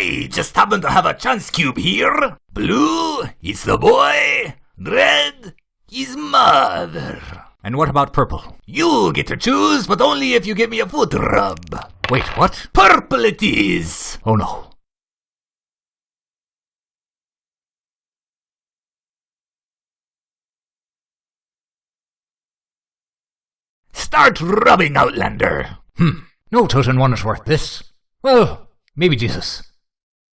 I just happen to have a chance cube here. Blue, is the boy. Red, is mother. And what about purple? You get to choose, but only if you give me a foot rub. Wait, what? Purple it is. Oh no. Start rubbing, Outlander. Hmm. No Toten one is worth this. Well, maybe Jesus.